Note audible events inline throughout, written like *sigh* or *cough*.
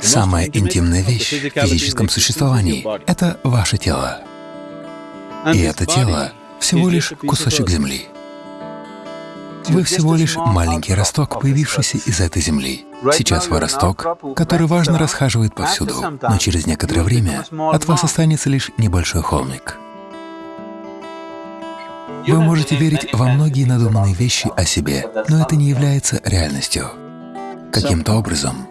Самая интимная вещь в физическом существовании — это ваше тело. И это тело — всего лишь кусочек Земли. Вы всего лишь маленький росток, появившийся из этой земли. Сейчас вы росток, который важно расхаживает повсюду, но через некоторое время от вас останется лишь небольшой холмик. Вы можете верить во многие надуманные вещи о себе, но это не является реальностью. Каким-то образом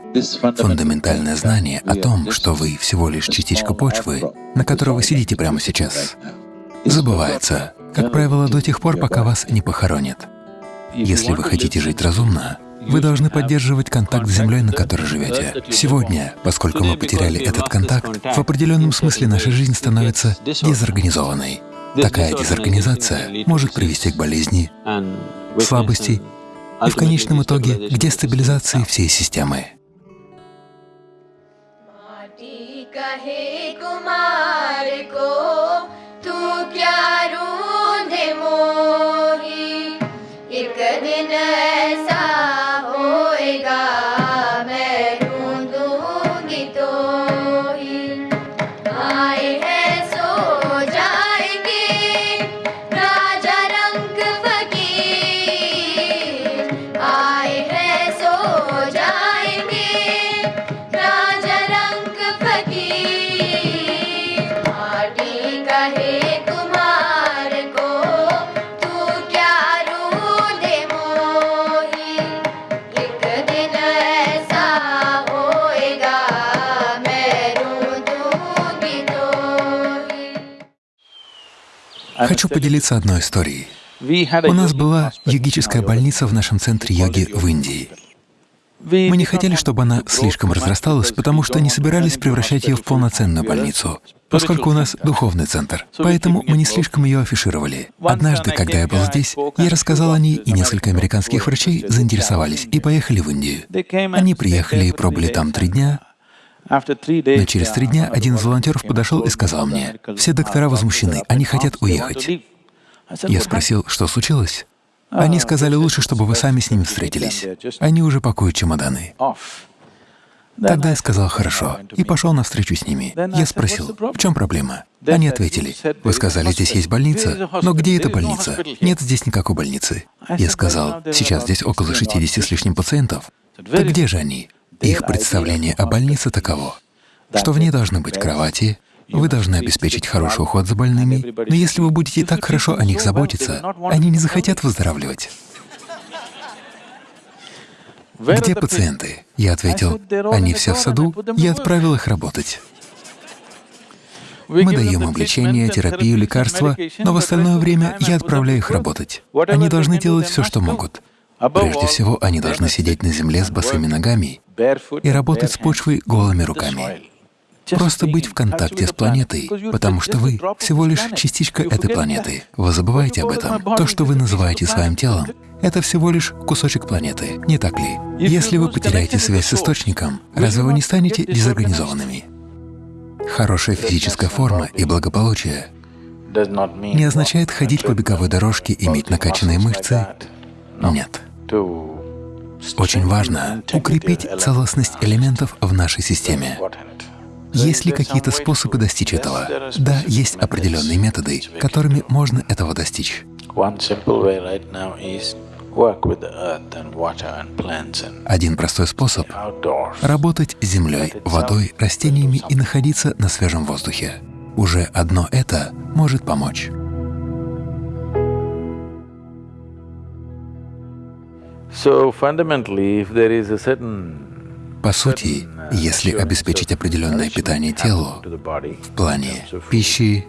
фундаментальное знание о том, что вы всего лишь частичка почвы, на которой вы сидите прямо сейчас, забывается, как правило, до тех пор, пока вас не похоронят. Если вы хотите жить разумно, вы должны поддерживать контакт с Землей, на которой живете. Сегодня, поскольку мы потеряли этот контакт, в определенном смысле наша жизнь становится дезорганизованной. Такая дезорганизация может привести к болезни, слабости и в конечном итоге к дестабилизации всей системы. Хочу поделиться одной историей. У нас была йогическая больница в нашем центре йоги в Индии. Мы не хотели, чтобы она слишком разрасталась, потому что не собирались превращать ее в полноценную больницу, поскольку у нас духовный центр. Поэтому мы не слишком ее афишировали. Однажды, когда я был здесь, я рассказал о ней, и несколько американских врачей заинтересовались и поехали в Индию. Они приехали и пробыли там три дня, но через три дня один из волонтеров подошел и сказал мне, «Все доктора возмущены, они хотят уехать». Я спросил, что случилось? Они сказали, лучше, чтобы вы сами с ними встретились. Они уже пакуют чемоданы. Тогда я сказал «хорошо» и пошел навстречу с ними. Я спросил, в чем проблема? Они ответили, «Вы сказали, здесь есть больница, но где эта больница? Нет здесь никакой больницы». Я сказал, «Сейчас здесь около 60 с лишним пациентов. Так где же они?» Их представление о больнице таково, что в ней должны быть кровати, вы должны обеспечить хороший уход за больными, но если вы будете так хорошо о них заботиться, они не захотят выздоравливать. *laughs* Где пациенты? Я ответил, они все в саду, я отправил их работать. Мы даем им лечение, терапию, лекарства, но в остальное время я отправляю их работать. Они должны делать все, что могут. Прежде всего, они должны сидеть на земле с босыми ногами и работать с почвой голыми руками. Просто быть в контакте с планетой, потому что вы всего лишь частичка этой планеты. Вы забываете об этом. То, что вы называете своим телом, это всего лишь кусочек планеты, не так ли? Если вы потеряете связь с Источником, разве вы не станете дезорганизованными? Хорошая физическая форма и благополучие не означает ходить по беговой дорожке, иметь накачанные мышцы. Нет. Очень важно укрепить целостность элементов в нашей системе. Есть ли какие-то способы достичь этого? Да, есть определенные методы, которыми можно этого достичь. Один простой способ — работать с землей, водой, растениями и находиться на свежем воздухе. Уже одно это может помочь. По сути, если обеспечить определенное питание телу в плане пищи,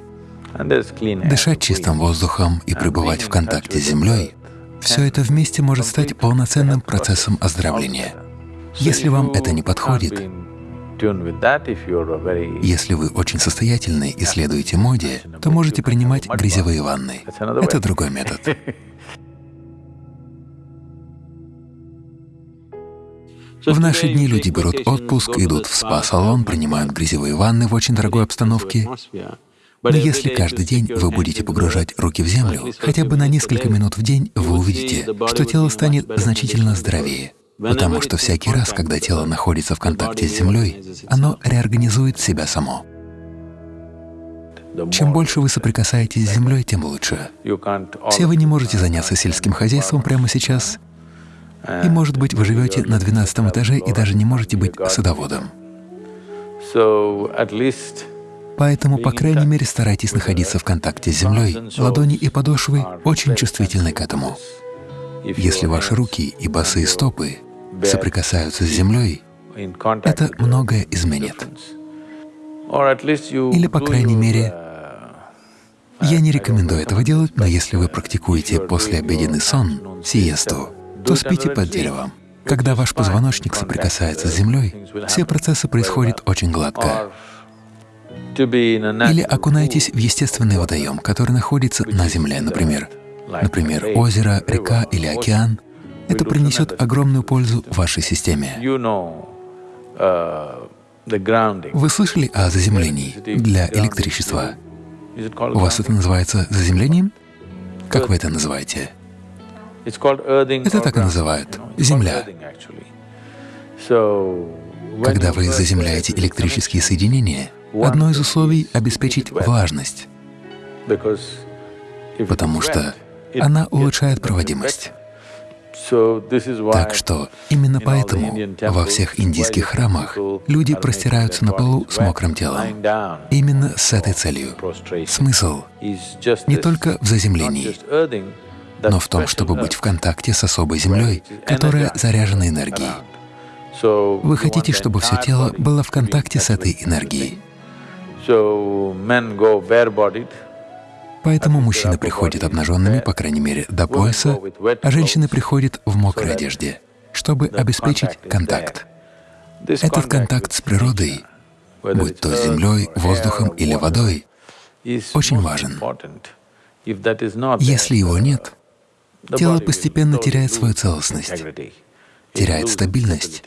дышать чистым воздухом и пребывать в контакте с землей, все это вместе может стать полноценным процессом оздоровления. Если вам это не подходит, если вы очень состоятельны и следуете моде, то можете принимать грязевые ванны. Это другой метод. *laughs* В наши дни люди берут отпуск, идут в спа-салон, принимают грязевые ванны в очень дорогой обстановке. Но если каждый день вы будете погружать руки в землю, хотя бы на несколько минут в день, вы увидите, что тело станет значительно здоровее. потому что всякий раз, когда тело находится в контакте с Землей, оно реорганизует себя само. Чем больше вы соприкасаетесь с землей, тем лучше. Все вы не можете заняться сельским хозяйством прямо сейчас, и, может быть, вы живете на 12 этаже и даже не можете быть садоводом. Поэтому, по крайней мере, старайтесь находиться в контакте с землей. Ладони и подошвы очень чувствительны к этому. Если ваши руки и босые стопы соприкасаются с землей, это многое изменит. Или, по крайней мере, я не рекомендую этого делать, но если вы практикуете послеобеденный сон, сиесту, то спите под деревом. Когда ваш позвоночник соприкасается с землей, все процессы происходят очень гладко. Или окунайтесь в естественный водоем, который находится на земле, например. Например, озеро, река или океан. Это принесет огромную пользу вашей системе. Вы слышали о заземлении для электричества? У вас это называется заземлением? Как вы это называете? Это так и называют — земля. Когда вы заземляете электрические соединения, одно из условий — обеспечить влажность, потому что она улучшает проводимость. Так что именно поэтому во всех индийских храмах люди простираются на полу с мокрым телом. Именно с этой целью. Смысл не только в заземлении, но в том, чтобы быть в контакте с особой землей, которая заряжена энергией. Вы хотите, чтобы все тело было в контакте с этой энергией. Поэтому мужчины приходят обнаженными, по крайней мере, до пояса, а женщины приходят в мокрой одежде, чтобы обеспечить контакт. Этот контакт с природой, будь то землей, воздухом или водой, очень важен. Если его нет, тело постепенно теряет свою целостность, теряет стабильность,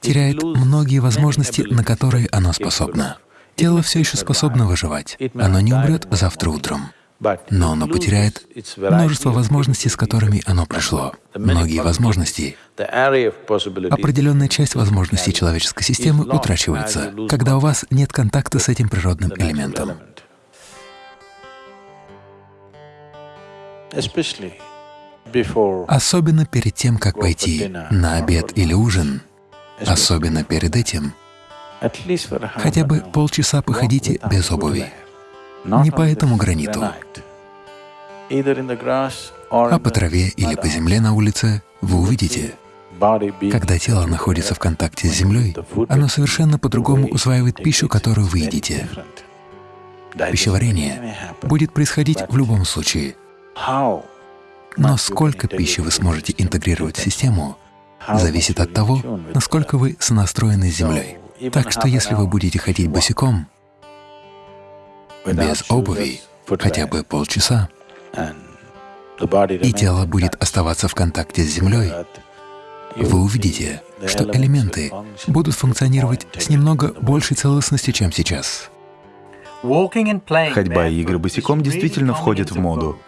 теряет многие возможности, на которые оно способно. Тело все еще способно выживать, оно не умрет завтра утром. Но оно потеряет множество возможностей, с которыми оно пришло. Многие возможности. Определенная часть возможностей человеческой системы утрачивается, когда у вас нет контакта с этим природным элементом. Особенно перед тем, как пойти на обед или ужин, особенно перед этим, хотя бы полчаса походите без обуви. не по этому граниту, а по траве или по земле на улице, вы увидите, когда тело находится в контакте с землей, оно совершенно по-другому усваивает пищу, которую вы едите. Пищеварение будет происходить в любом случае. Но сколько пищи вы сможете интегрировать в систему, зависит от того, насколько вы сонастроены с землей. Так что если вы будете ходить босиком, без обуви хотя бы полчаса, и тело будет оставаться в контакте с землей, вы увидите, что элементы будут функционировать с немного большей целостностью, чем сейчас. Ходьба и игры босиком действительно входят в моду.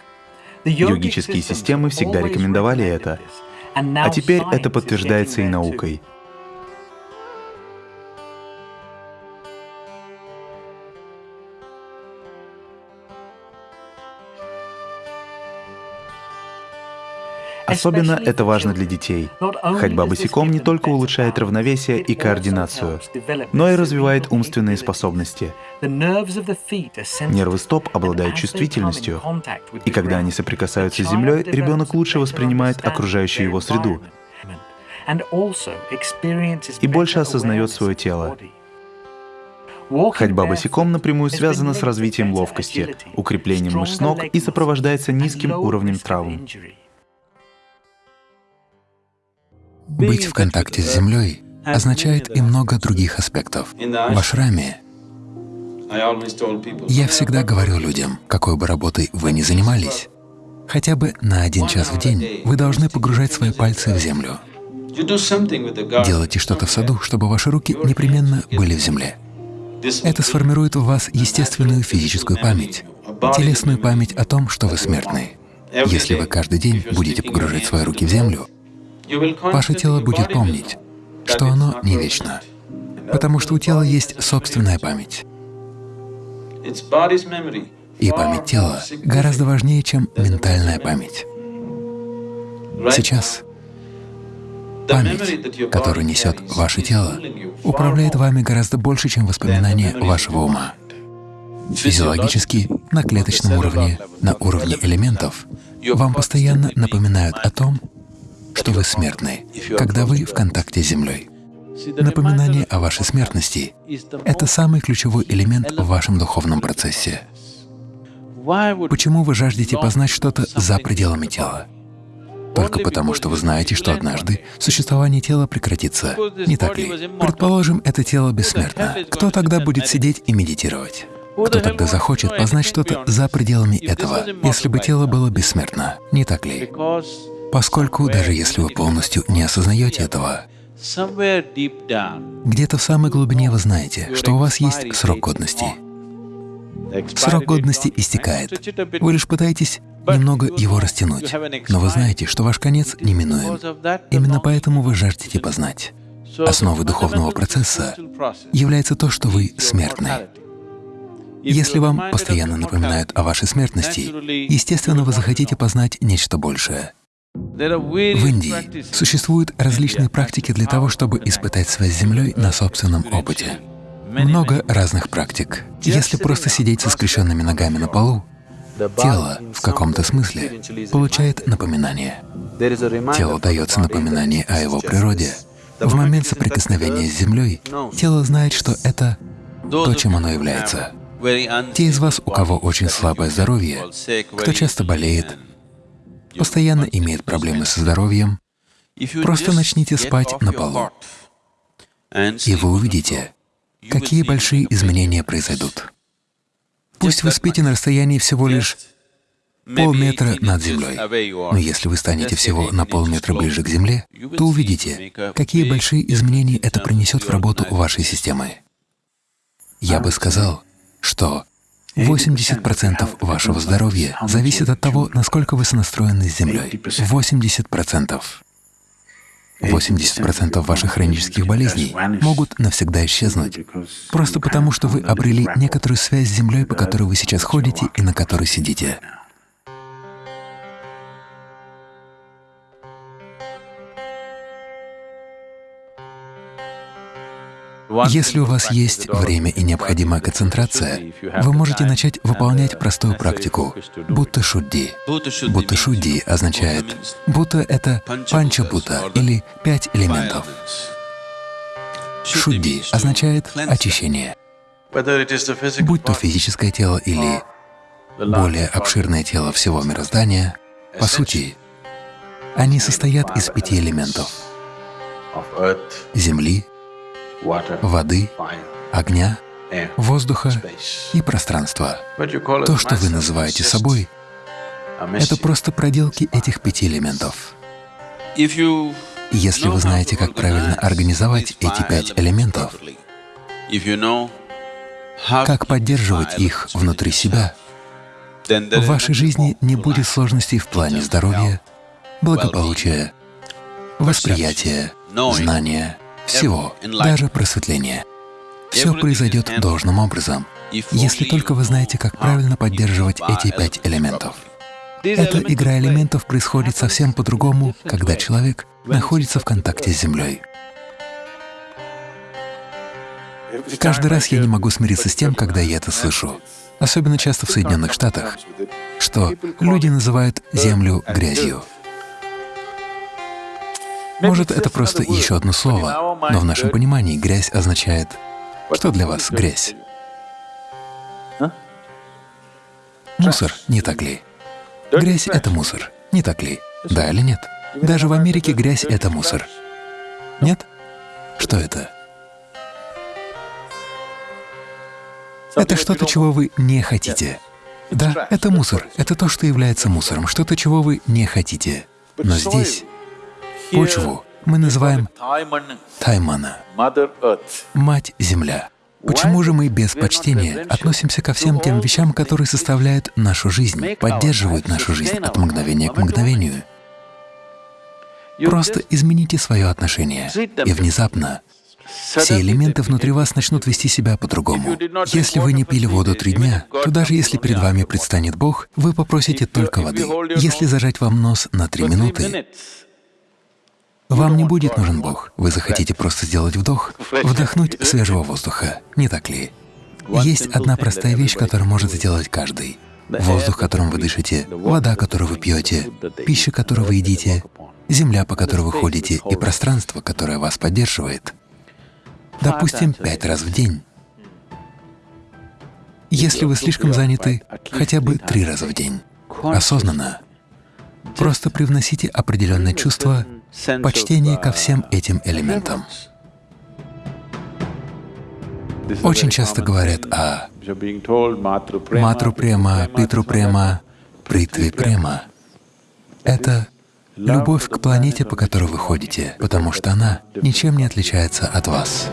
Йогические системы всегда рекомендовали это, а теперь это подтверждается и наукой. Особенно это важно для детей. Ходьба босиком не только улучшает равновесие и координацию, но и развивает умственные способности. Нервы стоп обладают чувствительностью, и когда они соприкасаются с землей, ребенок лучше воспринимает окружающую его среду и больше осознает свое тело. Ходьба босиком напрямую связана с развитием ловкости, укреплением мышц ног и сопровождается низким уровнем травм. Быть в контакте с землей означает и много других аспектов. В ашраме я всегда говорю людям, какой бы работой вы ни занимались, хотя бы на один час в день вы должны погружать свои пальцы в землю. Делайте что-то в саду, чтобы ваши руки непременно были в земле. Это сформирует в вас естественную физическую память, телесную память о том, что вы смертны. Если вы каждый день будете погружать свои руки в землю, Ваше тело будет помнить, что оно не вечно, потому что у тела есть собственная память. И память тела гораздо важнее, чем ментальная память. Сейчас память, которую несет ваше тело, управляет вами гораздо больше, чем воспоминания вашего ума. Физиологически, на клеточном уровне, на уровне элементов, вам постоянно напоминают о том, что вы смертны, когда вы в контакте с Землей. Напоминание о вашей смертности — это самый ключевой элемент в вашем духовном процессе. Почему вы жаждете познать что-то за пределами тела? Только потому, что вы знаете, что однажды существование тела прекратится. Не так ли? Предположим, это тело бессмертно. Кто тогда будет сидеть и медитировать? Кто тогда захочет познать что-то за пределами этого, если бы тело было бессмертно? Не так ли? Поскольку даже если вы полностью не осознаете этого, где-то в самой глубине вы знаете, что у вас есть срок годности. Срок годности истекает. Вы лишь пытаетесь немного его растянуть, но вы знаете, что ваш конец неминуем. Именно поэтому вы жаждете познать. Основой духовного процесса является то, что вы смертны. Если вам постоянно напоминают о вашей смертности, естественно, вы захотите познать нечто большее. В Индии существуют различные практики для того, чтобы испытать связь с Землей на собственном опыте. Много разных практик. Если просто сидеть со скрещенными ногами на полу, тело в каком-то смысле получает напоминание. Телу дается напоминание о его природе. В момент соприкосновения с Землей тело знает, что это то, чем оно является. Те из вас, у кого очень слабое здоровье, кто часто болеет, постоянно имеет проблемы со здоровьем, просто начните спать на полу, и вы увидите, какие большие изменения произойдут. Пусть вы спите на расстоянии всего лишь полметра над землей, но если вы станете всего на полметра ближе к Земле, то увидите, какие большие изменения это принесет в работу вашей системы. Я бы сказал, что 80% вашего здоровья зависит от того, насколько вы сонастроены с Землей. 80%. 80% ваших хронических болезней могут навсегда исчезнуть, просто потому что вы обрели некоторую связь с Землей, по которой вы сейчас ходите и на которой сидите. Если у вас есть время и необходимая концентрация, вы можете начать выполнять простую практику — будто шудди. Будто шудди означает будто это панча будда или пять элементов. Шудди означает очищение. Будь то физическое тело или более обширное тело всего мироздания, по сути, они состоят из пяти элементов — земли, воды, огня, воздуха и пространства. То, что вы называете собой, это просто проделки этих пяти элементов. Если вы знаете, как правильно организовать эти пять элементов, как поддерживать их внутри себя, в вашей жизни не будет сложностей в плане здоровья, благополучия, восприятия, знания, всего, даже просветления. Все произойдет должным образом, если только вы знаете, как правильно поддерживать эти пять элементов. Эта игра элементов происходит совсем по-другому, когда человек находится в контакте с Землей. Каждый раз я не могу смириться с тем, когда я это слышу, особенно часто в Соединенных Штатах, что люди называют Землю грязью. Может, это просто еще одно слово, но в нашем понимании грязь означает… Что для вас грязь? Мусор, не так ли? Грязь — это мусор, не так ли? Да или нет? Даже в Америке грязь — это мусор. Нет? Что это? Это что-то, чего вы не хотите. Да, это мусор, это то, что является мусором, что-то, чего вы не хотите. Но здесь Почву мы называем Таймана, Мать-Земля. Почему же мы без почтения относимся ко всем тем вещам, которые составляют нашу жизнь, поддерживают нашу жизнь от мгновения к мгновению? Просто измените свое отношение, и внезапно все элементы внутри вас начнут вести себя по-другому. Если вы не пили воду три дня, то даже если перед вами предстанет Бог, вы попросите только воды. Если зажать вам нос на три минуты, вам не будет нужен Бог. Вы захотите просто сделать вдох, вдохнуть свежего воздуха, не так ли? Есть одна простая вещь, которую может сделать каждый. Воздух, которым вы дышите, вода, которую вы пьете, пища, которую вы едите, земля, по которой вы ходите, и пространство, которое вас поддерживает. Допустим, пять раз в день. Если вы слишком заняты, хотя бы три раза в день, осознанно, просто привносите определенное чувство почтения ко всем этим элементам. Очень часто говорят о матру према, питру према, притве према. Это любовь к планете, по которой вы ходите, потому что она ничем не отличается от вас.